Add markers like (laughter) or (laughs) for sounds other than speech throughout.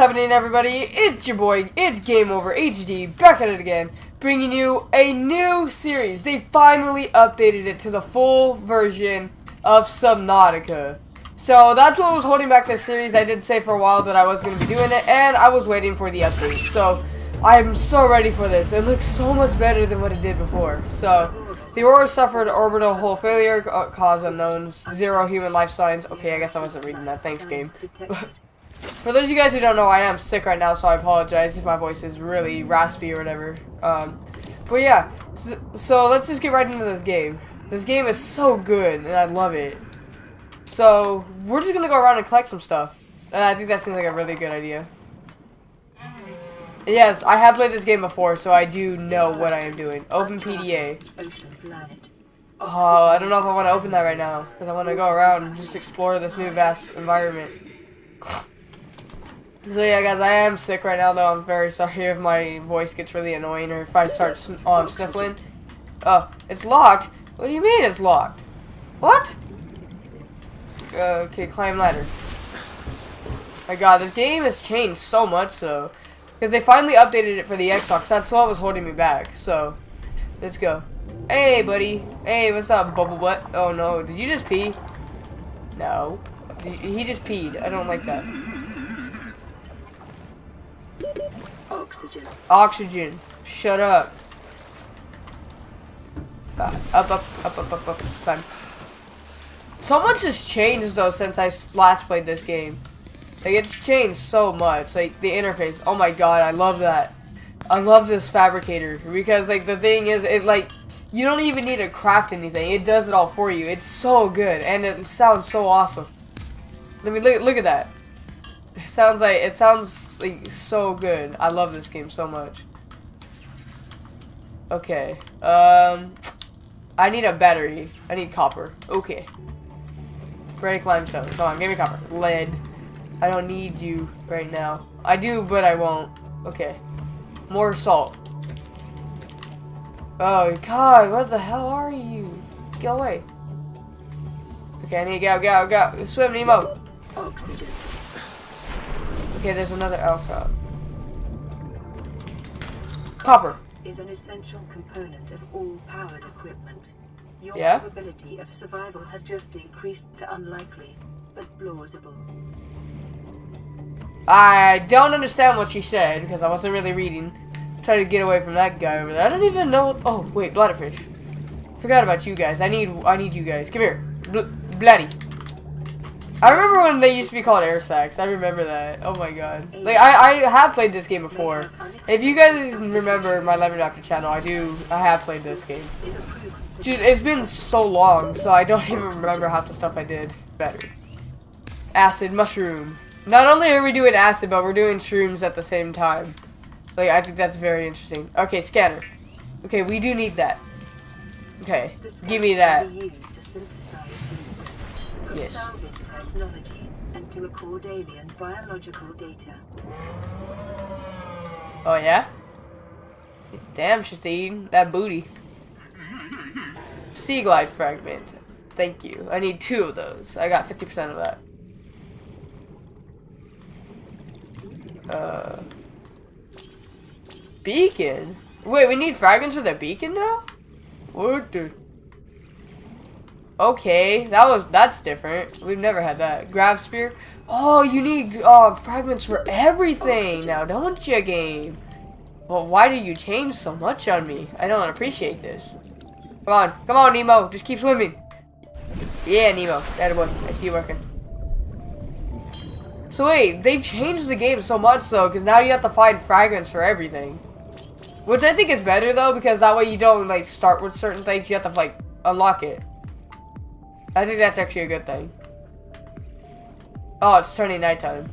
happening, everybody? It's your boy, it's Game Over HD, back at it again, bringing you a new series. They finally updated it to the full version of Subnautica. So that's what was holding back this series. I did say for a while that I was going to be doing it, and I was waiting for the update. So I'm so ready for this. It looks so much better than what it did before. So the Aurora suffered orbital hull failure, uh, cause unknown, zero human life signs. Okay, I guess I wasn't reading that. Thanks, game. (laughs) For those of you guys who don't know, I am sick right now, so I apologize if my voice is really raspy or whatever. Um, but yeah, so, so, let's just get right into this game. This game is so good, and I love it. So, we're just gonna go around and collect some stuff. And I think that seems like a really good idea. Yes, I have played this game before, so I do know what I am doing. Open PDA. Oh, I don't know if I want to open that right now, because I want to go around and just explore this new vast environment. (laughs) So yeah, guys, I am sick right now, though. I'm very sorry if my voice gets really annoying or if I start sn um, sniffling. Oh, it's locked? What do you mean it's locked? What? Uh, okay, climb ladder. My god, this game has changed so much, though. Because they finally updated it for the Xbox. That's what was holding me back. So, let's go. Hey, buddy. Hey, what's up, bubble butt? Oh, no. Did you just pee? No. He just peed. I don't like that. Oxygen. Oxygen. Shut up. Uh, up, up, up, up, up, up. Fine. So much has changed though since I last played this game. Like it's changed so much. Like the interface. Oh my god, I love that. I love this fabricator because like the thing is, it like you don't even need to craft anything. It does it all for you. It's so good and it sounds so awesome. Let me look. Look at that. It sounds like it sounds like so good. I love this game so much. Okay. Um, I need a battery. I need copper. Okay. Break limestone. Come on, give me copper. Lead. I don't need you right now. I do, but I won't. Okay. More salt. Oh, God, what the hell are you? Go away. Okay, I need to go, go, go. Swim, Nemo. Oxygen. Okay, there's another alpha. Copper. Is an essential component of all powered equipment. Your yeah? probability of survival has just increased to unlikely, but plausible. I don't understand what she said because I wasn't really reading. Try to get away from that guy over there. I don't even know. Oh wait, bladderfish. Forgot about you guys. I need. I need you guys. Come here, Bl bloody. I remember when they used to be called air sacs. I remember that. Oh my god. Like I, I have played this game before. If you guys remember my Lemon Doctor channel, I do. I have played this game. Dude, it's been so long, so I don't (laughs) even remember half the stuff I did. Better. Acid mushroom. Not only are we doing acid, but we're doing shrooms at the same time. Like I think that's very interesting. Okay, scanner. Okay, we do need that. Okay, give me that. Yes technology and to record alien biological data. Oh yeah? Damn, she's eating that booty. Sea glide fragment. Thank you. I need two of those. I got 50% of that. Uh, beacon? Wait, we need fragments for the beacon now? What the? Okay, that was that's different. We've never had that. Gravsphere. Oh, you need uh, fragments for everything now, don't you, game? Well, why do you change so much on me? I don't appreciate this. Come on, come on, Nemo. Just keep swimming. Yeah, Nemo. That boy. I see you working. So wait, they've changed the game so much though, because now you have to find fragments for everything. Which I think is better though, because that way you don't like start with certain things. You have to like unlock it. I think that's actually a good thing. Oh, it's turning nighttime.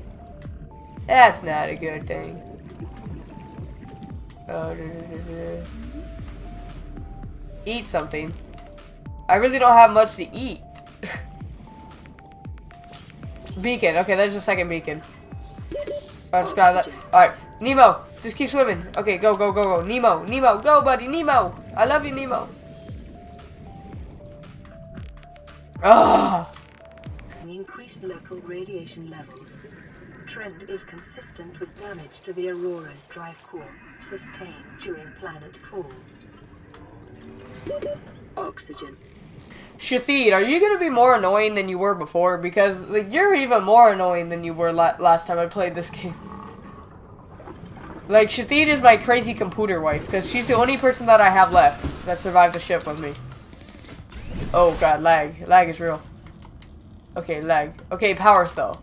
That's not a good thing. Oh, eat something. I really don't have much to eat. (laughs) beacon. Okay, there's a second beacon. Oh, just grab that. Alright, Nemo, just keep swimming. Okay, go, go, go, go. Nemo, Nemo, go, buddy. Nemo. I love you, Nemo. Ah! Increased local radiation levels. trend is consistent with damage to the Aurora's drive core sustained during planet fall. Oxygen. Shathid, are you gonna be more annoying than you were before? Because like you're even more annoying than you were la last time I played this (laughs) game. Like Shathid is my crazy computer wife because she's the only person that I have left that survived the ship with me. Oh god, lag. Lag is real. Okay, lag. Okay, power though.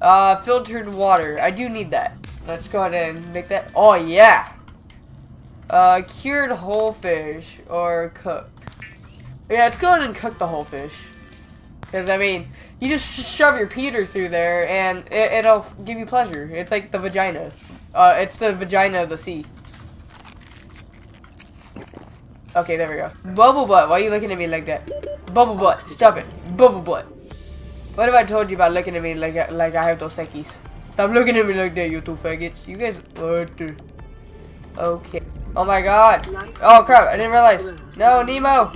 Uh, filtered water. I do need that. Let's go ahead and make that. Oh yeah. Uh, cured whole fish or cooked. Yeah, let's go ahead and cook the whole fish. Because, I mean, you just shove your Peter through there and it, will give you pleasure. It's like the vagina. Uh, it's the vagina of the sea. Okay, there we go. Bubble butt, why are you looking at me like that? Bubble butt, stop it. Bubble butt. What have I told you about looking at me like like I have those seckies? Stop looking at me like that, you two faggots. You guys, what? Okay. Oh my god. Oh crap, I didn't realize. No, Nemo.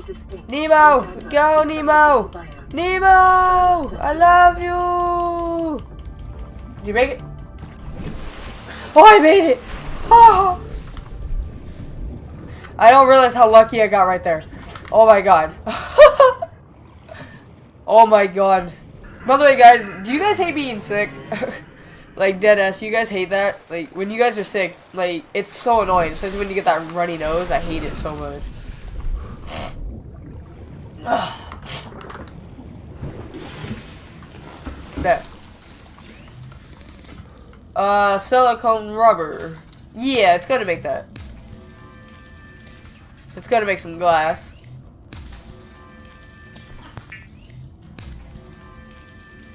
Nemo, go Nemo. Nemo, I love you. Did you make it? Oh, I made it. Oh. (laughs) I don't realize how lucky I got right there. Oh my god. (laughs) oh my god. By the way, guys, do you guys hate being sick? (laughs) like, dead ass, you guys hate that? Like, when you guys are sick, like, it's so annoying. Especially when you get that runny nose. I hate it so much. (sighs) that. Uh, silicone rubber. Yeah, it's gonna make that. It's gonna make some glass.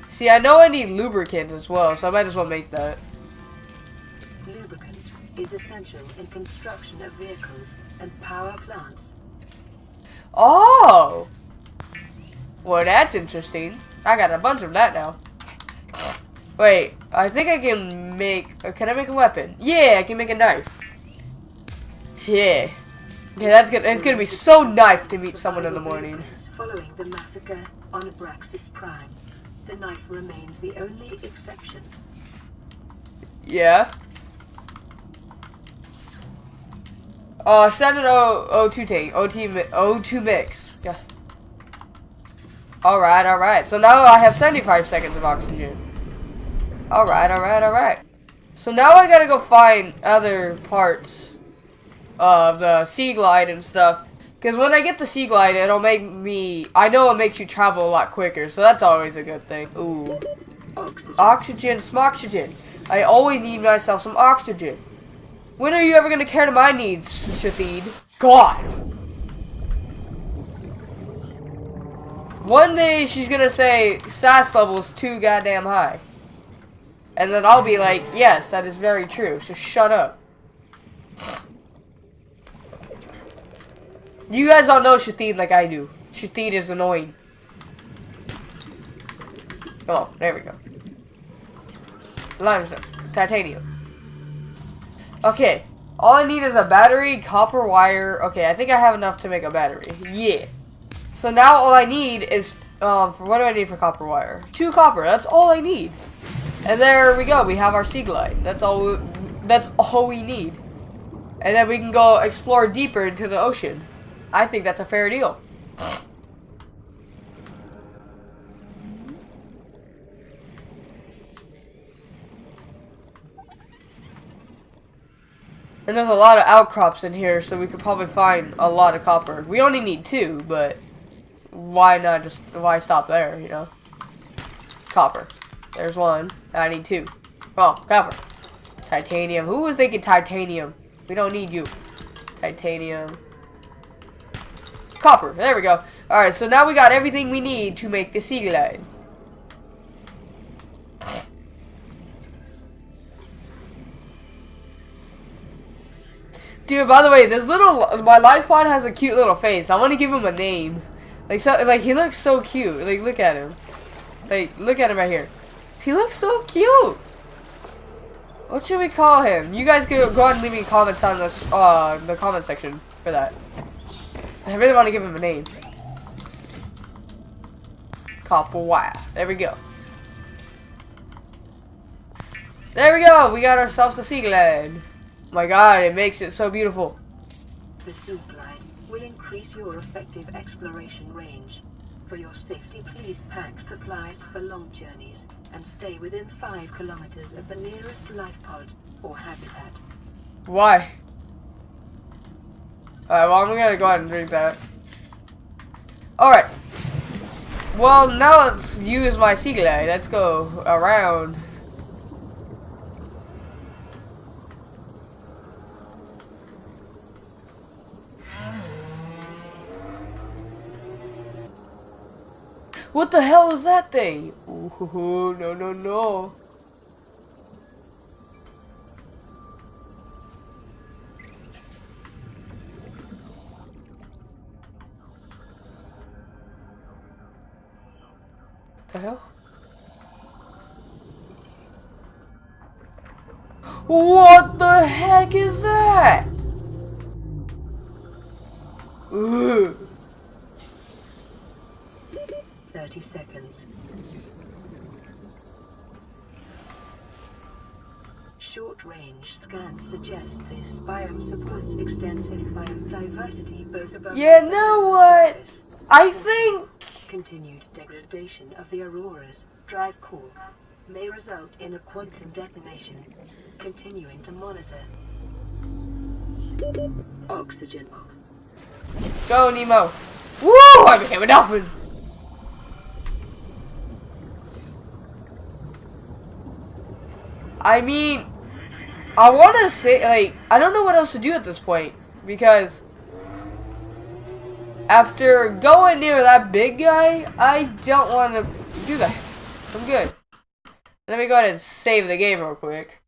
See, I know I need lubricant as well, so I might as well make that. Lubricant is essential in construction of vehicles and power plants. Oh! Well, that's interesting. I got a bunch of that now. Wait, I think I can make... Uh, can I make a weapon? Yeah, I can make a knife. Yeah. Okay, that's gonna, it's gonna be so nice to meet someone in the morning. Following the massacre on Abraxas Prime, the knife remains the only exception. Yeah. Uh, standard O O2 tank, OT O2 mix. Yeah. All right, all right. So now I have 75 seconds of oxygen. All right, all right, all right. So now I gotta go find other parts of the sea glide and stuff. Because when I get the sea glide, it'll make me... I know it makes you travel a lot quicker, so that's always a good thing. Ooh. Oxygen. Oxygen, some oxygen. I always need myself some oxygen. When are you ever going to care to my needs, Shathid? God. One day she's going to say SAS level is too goddamn high. And then I'll be like, yes, that is very true, so shut up. You guys all know Shathid like I do. Shathid is annoying. Oh, there we go. Limestone. Titanium. Okay. All I need is a battery, copper wire. Okay, I think I have enough to make a battery. Yeah. So now all I need is, um, for what do I need for copper wire? Two copper. That's all I need. And there we go. We have our sea glide. That's all. We, that's all we need. And then we can go explore deeper into the ocean. I think that's a fair deal. And there's a lot of outcrops in here, so we could probably find a lot of copper. We only need two, but why not just, why stop there, you know? Copper. There's one. I need two. Oh, copper. Titanium. Who was thinking titanium? We don't need you. Titanium. Copper. There we go. Alright, so now we got everything we need to make the Seaglide. Dude, by the way, this little, my life pod has a cute little face. I want to give him a name. Like, so, like, he looks so cute. Like, look at him. Like, look at him right here. He looks so cute. What should we call him? You guys can go ahead and leave me comments on this, uh, the comment section for that. I really want to give him a name. Copper wire. There we go. There we go. We got ourselves a sea glide. My God, it makes it so beautiful. The Sea Glide will increase your effective exploration range. For your safety, please pack supplies for long journeys and stay within 5 kilometers of the nearest life pod or habitat. Why? Alright, well, I'm gonna go ahead and drink that. Alright. Well, now let's use my sea glide. Let's go around. What the hell is that thing? Ooh, no, no, no. The hell? What the heck is that? Ugh. 30 seconds. Short-range scans suggest this biome supports extensive biodiversity both above and know what? surface. I think Continued degradation of the Aurora's drive core may result in a quantum detonation. Continuing to monitor. Oxygen. go Nemo. Woo! I became a dolphin. I mean, I want to say like I don't know what else to do at this point because after going near that big guy, I don't want to do that. I'm good. Let me go ahead and save the game real quick.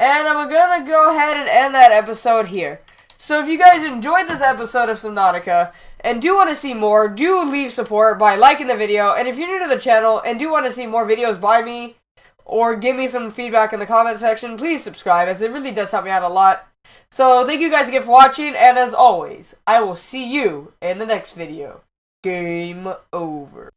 And I'm gonna go ahead and end that episode here. So if you guys enjoyed this episode of Subnautica and do want to see more, do leave support by liking the video. And if you're new to the channel and do want to see more videos by me or give me some feedback in the comment section, please subscribe as it really does help me out a lot. So thank you guys again for watching, and as always, I will see you in the next video. Game over.